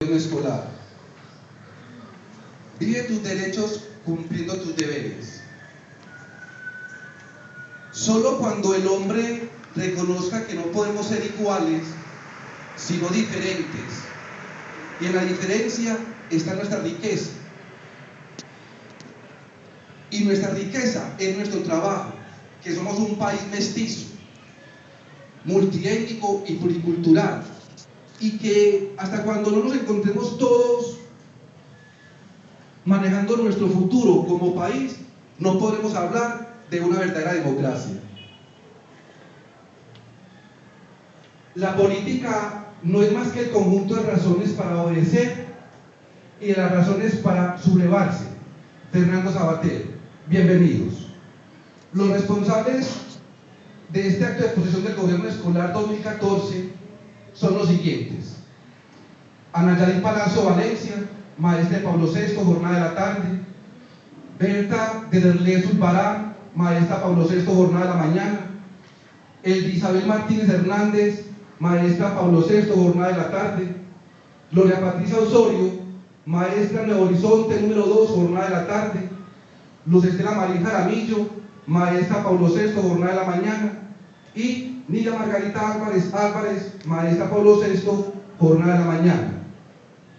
escolar. Vive tus derechos cumpliendo tus deberes. Solo cuando el hombre reconozca que no podemos ser iguales, sino diferentes, y en la diferencia está nuestra riqueza. Y nuestra riqueza es nuestro trabajo, que somos un país mestizo, multiétnico y pluricultural, y que hasta cuando no nos encontremos todos manejando nuestro futuro como país, no podremos hablar de una verdadera democracia. La política no es más que el conjunto de razones para obedecer y de las razones para sublevarse. Fernando Sabater, bienvenidos. Los responsables de este acto de posesión del gobierno escolar 2014 son los siguientes. Ana Yadín Palacio Valencia, maestra Pablo VI, jornada de la tarde. Berta de Derlé Zulbarán, maestra Pablo VI, jornada de la mañana. El Isabel Martínez Hernández, maestra Pablo VI, jornada de la tarde. Gloria Patricia Osorio, maestra Nuevo Horizonte, número 2, jornada de la tarde. Luz Estela Marín Jaramillo, maestra Pablo VI, jornada de la mañana. Y Nila Margarita Álvarez Álvarez, maestra Pablo VI, jornada de la mañana.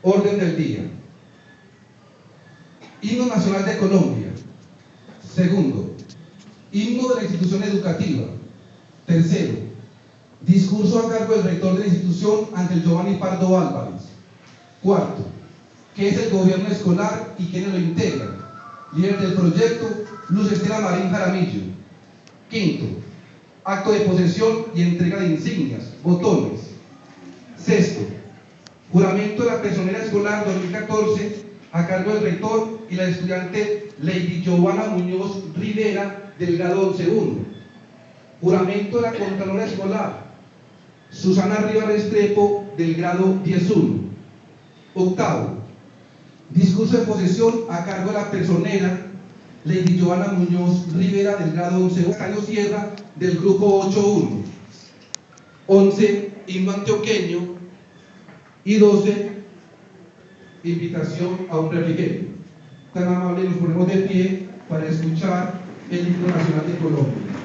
Orden del día. Himno Nacional de Colombia. Segundo, himno de la institución educativa. Tercero, discurso a cargo del rector de la institución, Ángel Giovanni Pardo Álvarez. Cuarto, ¿qué es el gobierno escolar y quiénes lo integran? Líder del proyecto, Luz Estela Marín Jaramillo. Quinto, acto de posesión y entrega de insignias, botones. Sexto, juramento de la personera escolar 2014 a cargo del rector y la estudiante Lady Giovanna Muñoz Rivera del grado 11.1. Juramento de la contralora escolar Susana Rivera Estrepo del grado 10.1. Octavo, discurso de posesión a cargo de la personera Lady Joana Muñoz Rivera del grado 11, Caño Sierra del grupo 8.1. 11, himno antioqueño. Y 12, invitación a un refrigerio. Tan amable, nos ponemos de pie para escuchar el himno nacional de Colombia.